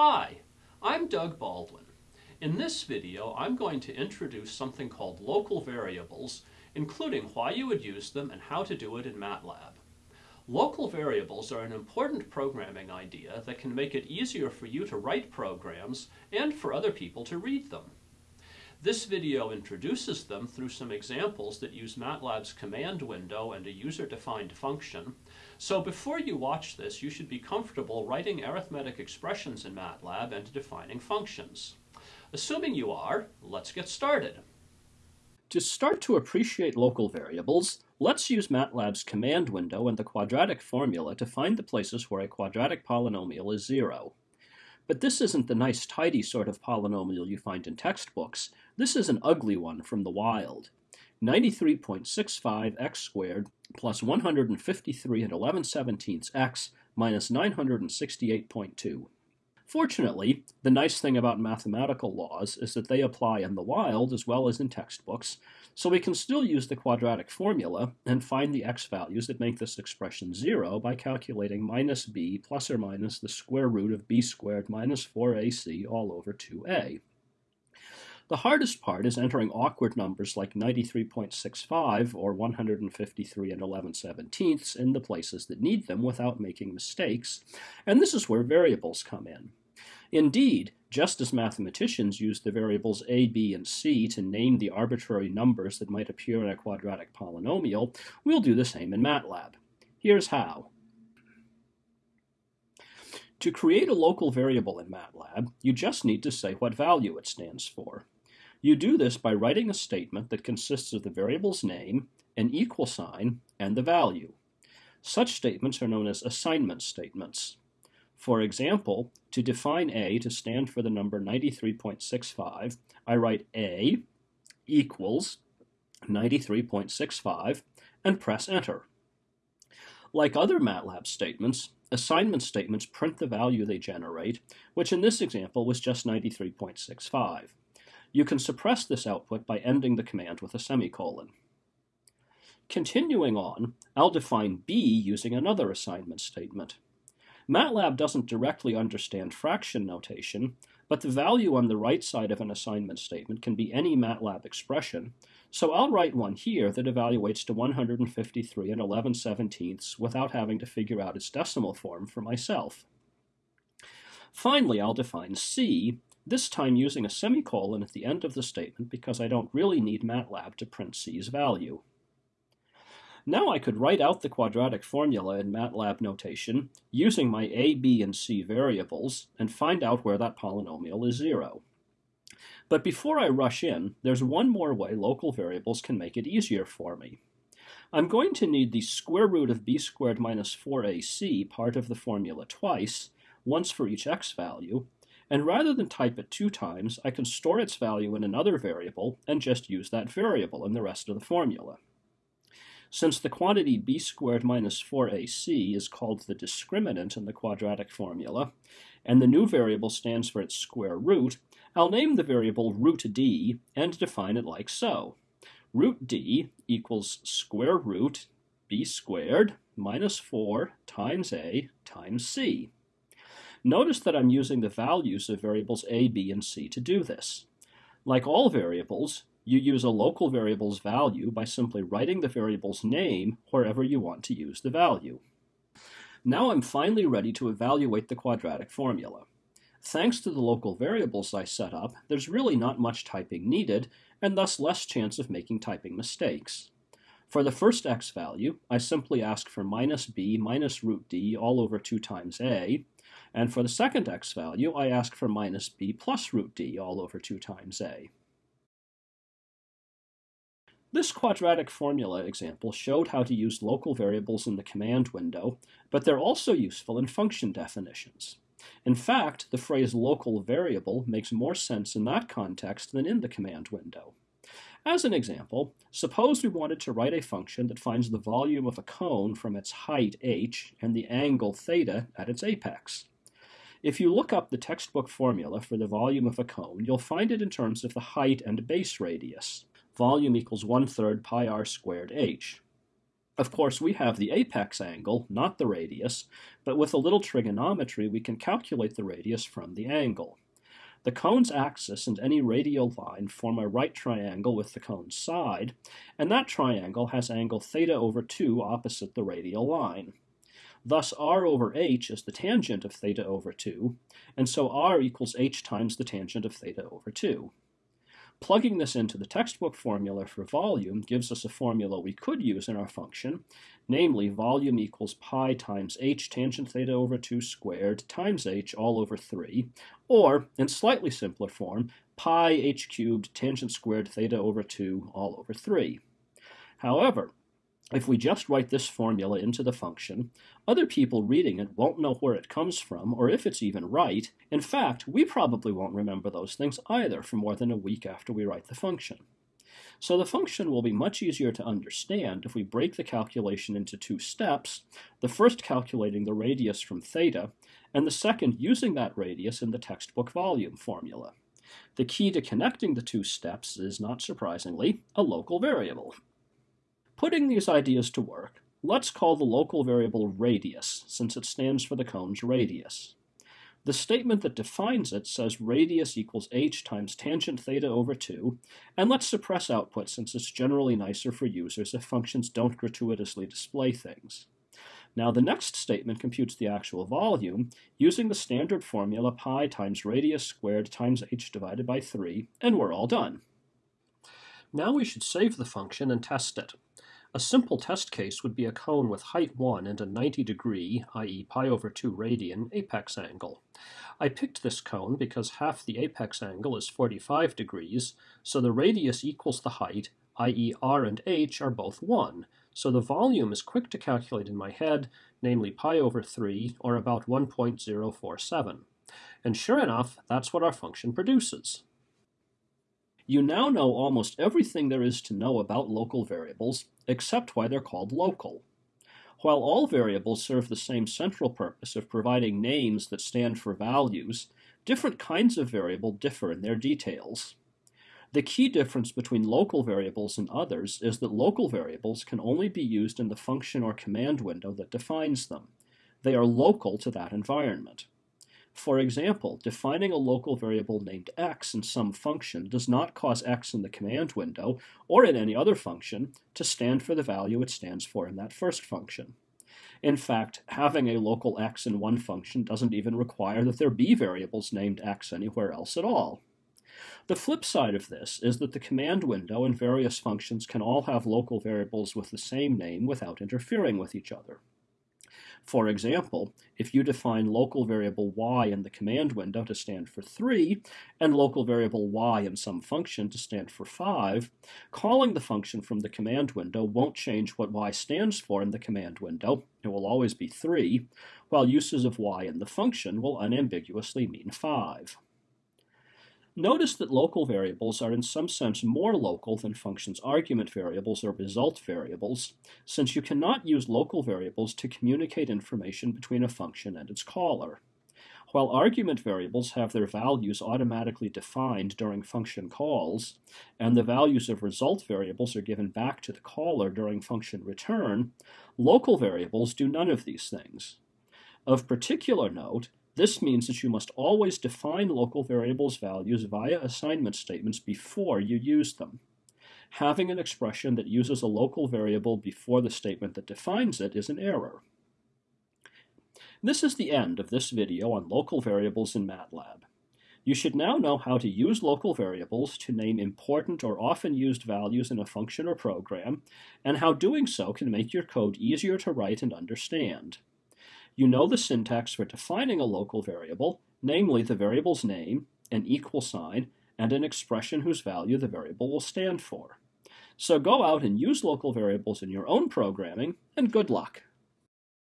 Hi, I'm Doug Baldwin. In this video, I'm going to introduce something called local variables, including why you would use them and how to do it in MATLAB. Local variables are an important programming idea that can make it easier for you to write programs and for other people to read them. This video introduces them through some examples that use MATLAB's command window and a user-defined function. So before you watch this, you should be comfortable writing arithmetic expressions in MATLAB and defining functions. Assuming you are, let's get started. To start to appreciate local variables, let's use MATLAB's command window and the quadratic formula to find the places where a quadratic polynomial is zero. But this isn't the nice tidy sort of polynomial you find in textbooks. This is an ugly one from the wild. 93.65 x squared plus 153 and 11 seventeenths x minus 968.2. Fortunately, the nice thing about mathematical laws is that they apply in the wild as well as in textbooks, so we can still use the quadratic formula and find the x values that make this expression 0 by calculating minus b plus or minus the square root of b squared minus 4ac all over 2a. The hardest part is entering awkward numbers like 93.65 or 153 and 11 seventeenths in the places that need them without making mistakes, and this is where variables come in. Indeed, just as mathematicians use the variables a, b, and c to name the arbitrary numbers that might appear in a quadratic polynomial, we'll do the same in MATLAB. Here's how. To create a local variable in MATLAB, you just need to say what value it stands for. You do this by writing a statement that consists of the variable's name, an equal sign, and the value. Such statements are known as assignment statements. For example, to define A to stand for the number 93.65, I write A equals 93.65 and press enter. Like other MATLAB statements, assignment statements print the value they generate, which in this example was just 93.65. You can suppress this output by ending the command with a semicolon. Continuing on, I'll define B using another assignment statement. MATLAB doesn't directly understand fraction notation, but the value on the right side of an assignment statement can be any MATLAB expression, so I'll write one here that evaluates to 153 and 11 seventeenths without having to figure out its decimal form for myself. Finally, I'll define C, this time using a semicolon at the end of the statement because I don't really need MATLAB to print C's value. Now I could write out the quadratic formula in MATLAB notation using my a, b, and c variables and find out where that polynomial is zero. But before I rush in, there's one more way local variables can make it easier for me. I'm going to need the square root of b squared minus 4ac part of the formula twice, once for each x value, and rather than type it two times, I can store its value in another variable and just use that variable in the rest of the formula. Since the quantity b squared minus 4ac is called the discriminant in the quadratic formula, and the new variable stands for its square root, I'll name the variable root d and define it like so. Root d equals square root b squared minus 4 times a times c. Notice that I'm using the values of variables a, b, and c to do this. Like all variables, you use a local variable's value by simply writing the variable's name wherever you want to use the value. Now I'm finally ready to evaluate the quadratic formula. Thanks to the local variables I set up, there's really not much typing needed, and thus less chance of making typing mistakes. For the first x value, I simply ask for minus b minus root d all over 2 times a, and for the second x value, I ask for minus b plus root d all over 2 times a. This quadratic formula example showed how to use local variables in the command window, but they're also useful in function definitions. In fact, the phrase local variable makes more sense in that context than in the command window. As an example, suppose we wanted to write a function that finds the volume of a cone from its height h and the angle theta at its apex. If you look up the textbook formula for the volume of a cone, you'll find it in terms of the height and base radius volume equals 1 third pi r squared h. Of course, we have the apex angle, not the radius, but with a little trigonometry we can calculate the radius from the angle. The cone's axis and any radial line form a right triangle with the cone's side, and that triangle has angle theta over 2 opposite the radial line. Thus r over h is the tangent of theta over 2, and so r equals h times the tangent of theta over 2. Plugging this into the textbook formula for volume gives us a formula we could use in our function, namely volume equals pi times h tangent theta over 2 squared times h all over 3, or, in slightly simpler form, pi h cubed tangent squared theta over 2 all over 3. However, if we just write this formula into the function, other people reading it won't know where it comes from or if it's even right. In fact, we probably won't remember those things either for more than a week after we write the function. So the function will be much easier to understand if we break the calculation into two steps, the first calculating the radius from theta, and the second using that radius in the textbook volume formula. The key to connecting the two steps is, not surprisingly, a local variable. Putting these ideas to work, let's call the local variable radius, since it stands for the cone's radius. The statement that defines it says radius equals h times tangent theta over 2, and let's suppress output since it's generally nicer for users if functions don't gratuitously display things. Now the next statement computes the actual volume using the standard formula pi times radius squared times h divided by 3, and we're all done. Now we should save the function and test it. A simple test case would be a cone with height 1 and a 90 degree, i.e. pi over 2 radian, apex angle. I picked this cone because half the apex angle is 45 degrees, so the radius equals the height, i.e. r and h are both 1, so the volume is quick to calculate in my head, namely pi over 3, or about 1.047. And sure enough, that's what our function produces. You now know almost everything there is to know about local variables, except why they're called local. While all variables serve the same central purpose of providing names that stand for values, different kinds of variable differ in their details. The key difference between local variables and others is that local variables can only be used in the function or command window that defines them. They are local to that environment. For example, defining a local variable named x in some function does not cause x in the command window, or in any other function, to stand for the value it stands for in that first function. In fact, having a local x in one function doesn't even require that there be variables named x anywhere else at all. The flip side of this is that the command window and various functions can all have local variables with the same name without interfering with each other. For example, if you define local variable y in the command window to stand for 3, and local variable y in some function to stand for 5, calling the function from the command window won't change what y stands for in the command window, it will always be 3, while uses of y in the function will unambiguously mean 5. Notice that local variables are in some sense more local than functions' argument variables or result variables, since you cannot use local variables to communicate information between a function and its caller. While argument variables have their values automatically defined during function calls, and the values of result variables are given back to the caller during function return, local variables do none of these things. Of particular note, this means that you must always define local variables values via assignment statements before you use them. Having an expression that uses a local variable before the statement that defines it is an error. This is the end of this video on local variables in MATLAB. You should now know how to use local variables to name important or often used values in a function or program, and how doing so can make your code easier to write and understand. You know the syntax for defining a local variable, namely the variable's name, an equal sign, and an expression whose value the variable will stand for. So go out and use local variables in your own programming, and good luck.